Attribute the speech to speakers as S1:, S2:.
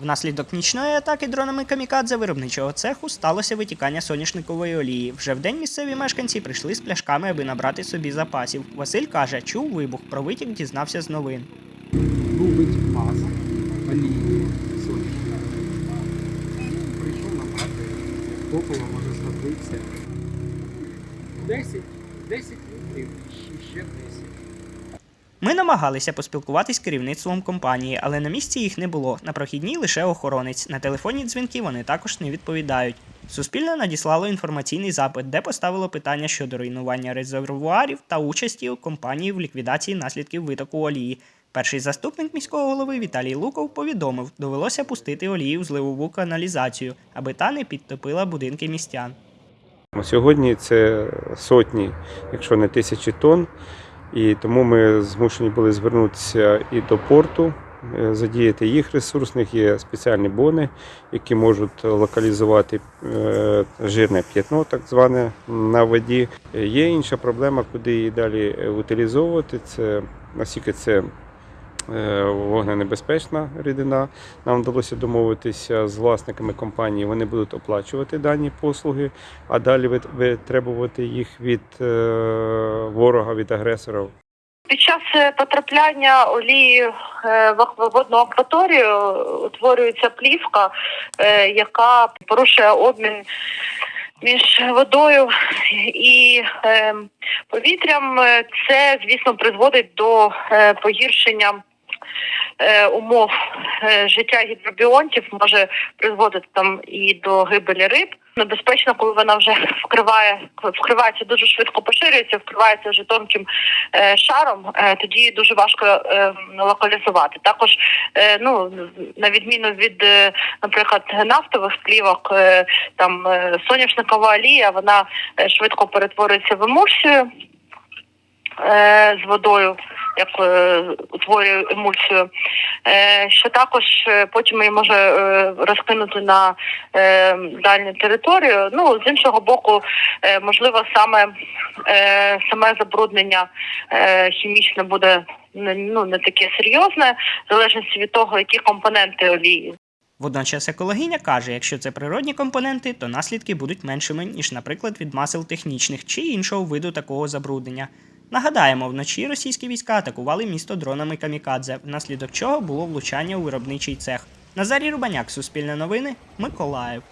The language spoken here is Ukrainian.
S1: Внаслідок нічної атаки дронами камікадзе виробничого цеху сталося витікання соняшникової олії. Вже вдень місцеві мешканці прийшли з пляшками, аби набрати собі запасів. Василь каже, чув вибух, про витік дізнався з новин.
S2: Губить маз, олії, сонячні. Прийшов набрати топливо, може знадобиться. 10, 10 літрів ще 10.
S1: Ми намагалися поспілкуватись з керівництвом компанії, але на місці їх не було. На прохідній лише охоронець. На телефонні дзвінки вони також не відповідають. Суспільне надіслало інформаційний запит, де поставило питання щодо руйнування резервуарів та участі у компанії в ліквідації наслідків витоку олії. Перший заступник міського голови Віталій Луков повідомив, довелося пустити олію в зливову каналізацію, аби та не підтопила будинки містян.
S3: Сьогодні це сотні, якщо не тисячі тонн, і тому ми змушені були звернутися і до порту, е, задіяти їх ресурсних. Є спеціальні бони, які можуть локалізувати е, жирне п'ятно, так зване на воді. Є інша проблема, куди її далі е, утилізовувати. Це наскільки це вогненебезпечна рідина. Нам вдалося домовитися з власниками компанії. Вони будуть оплачувати дані послуги, а далі вит- витребувати їх від е, ворога, від агресора.
S4: Під час е, потрапляння олії е, в водну акваторію е, утворюється плівка, е, яка порушує обмін між водою і е, повітрям. Е, Це, звісно, призводить до е, погіршення. Е, Умов е, життя гідробіонтів може призводити там і до гибелі риб. Небезпечно, коли вона вже вкриває вкривається дуже швидко поширюється, вкривається вже тонким е, шаром, тоді дуже важко локалізувати. Також, ну на відміну від, наприклад, нафтових плівок, е, там соняшникова олія, вона швидко перетворюється в емульсію з водою, як е, утворює емульсію, е, що також е, потім її може розкинути на дальню територію. Ну з іншого боку, можливо, саме саме забруднення хімічне буде ну не таке серйозне, в залежності від того, які компоненти олії.
S1: Водночас екологиня каже, якщо це природні компоненти, то наслідки будуть меншими, ніж, наприклад, від масел технічних чи іншого виду такого забруднення. Нагадаємо, вночі російські війська атакували місто дронами камікадзе, внаслідок чого було влучання у виробничий цех. Назарій Рубаняк, Суспільне новини, Миколаїв.